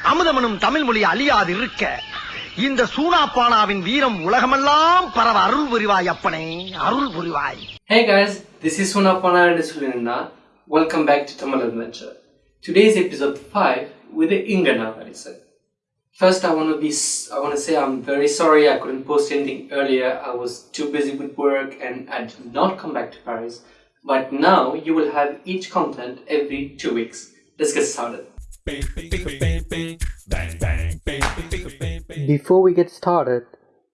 அமுதமனும் தமிழ் மொழி அழியாது இருக்க இந்த சூனாப்பானாவின் வீரம் உலகமெல்லாம் பரவ அருள் புரிவாய் அப்பனே அருள் புரிவாய் Hey guys, this is Sunapana and Sulinda. Welcome back to Tamil Adventure. Today's episode 5 with the Ingana Varisa. First, I want to be I want to say I'm very sorry I couldn't post anything earlier. I was too busy with work and I did not come back to Paris. But now you will have each content every two weeks. Let's get started. Before we get started,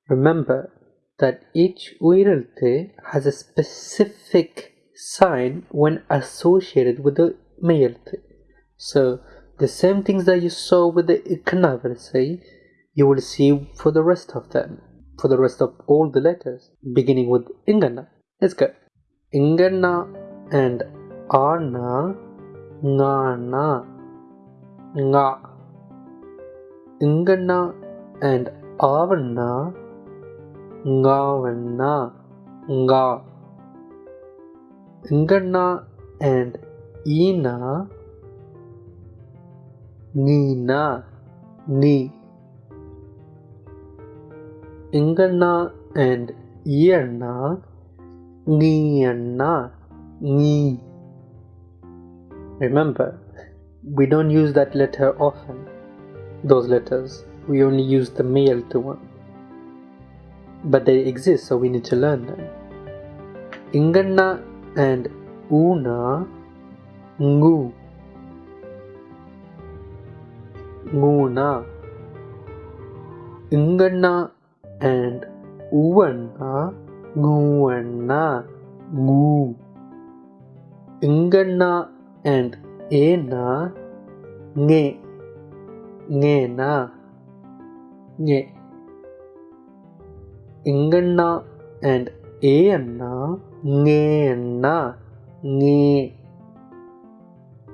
remember that each uiralte has a specific sign when associated with the mayalte. So the same things that you saw with the iknavrse, you will see for the rest of them, for the rest of all the letters, beginning with ingana. Let's go. Ingana and ana, ngana, nga. Ingana and avana, ngavana, nga. Ingana and ina, nina, ni. Ingana and iana, niana, ni. Remember, we don't use that letter often. Those letters, we only use the male to one. But they exist, so we need to learn them. Ingana and una, ngu. Nguna. Ingana and uwana, nguana, ngu. Ingana and ena, nge. Ngena, nge. Ingana and ena, ngena, nge.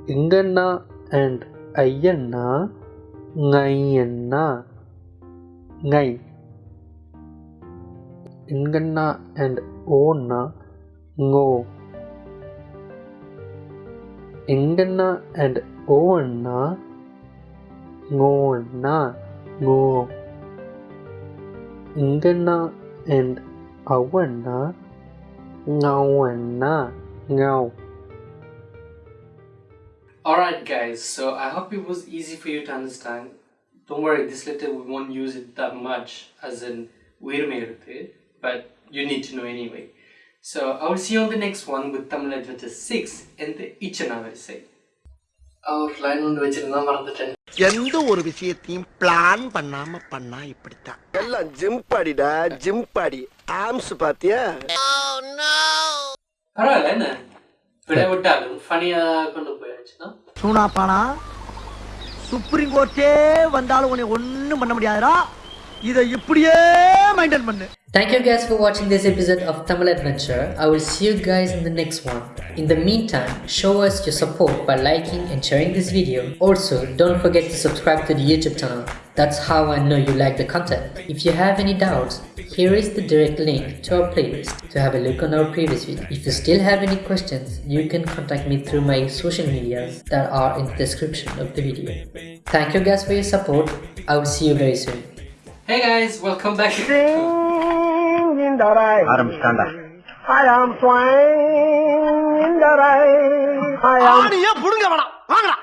Ingana and ayana, ngayana, ngay. Ingana and ona, ngo. Ingana and ona, ngona, ngo. Ingana and awana, ngawana, ngao. Alright guys, so I hope it was easy for you to understand. Don't worry, this letter we won't use it that much as in Virmeiruthe, but you need to know anyway. So I will see you on the next one with Tamil Adventure 6 and the Ichana Varisai. Our line ஒன்று வச்சிருந்தா மறந்துட்டேன் எந்த ஒரு விஷயத்தையும் plan பண்ணாம பண்ணா இப்படித்தான். எல்லாம் ஜிம் பாடிடா ஜிம் பாடி. ஆம்ஸ் பாத்தியா? பரவாயில்ல என்ன? விட விட்டாலும் ஃபனியாக கொண்டு போயாச்சுன்னா? சூனாப்பானா சுப்ரீம் கோர்ட்டே வந்தாலும் உன்னை ஒண்ணும் பண்ண முடியாதுடா. இதை இப்படியே மெயின்டைன் பண்ணு. Thank you guys for watching this episode of Tamil Adventure. I will see you guys in the next one. In the meantime, show us your support by liking and sharing this video. Also, don't forget to subscribe to the YouTube channel. That's how I know you like the content. If you have any doubts, here is the direct link to our playlist to have a look on our previous video. If you still have any questions, you can contact me through my social medias that are in the description of the video. Thank you guys for your support. I will see you very soon. Hey guys, welcome back. ஆரம்பிச்சிட்டாண்டா I am swine in the rain. I am ஆணியே புடுங்க வேணாம். வாங்கடா.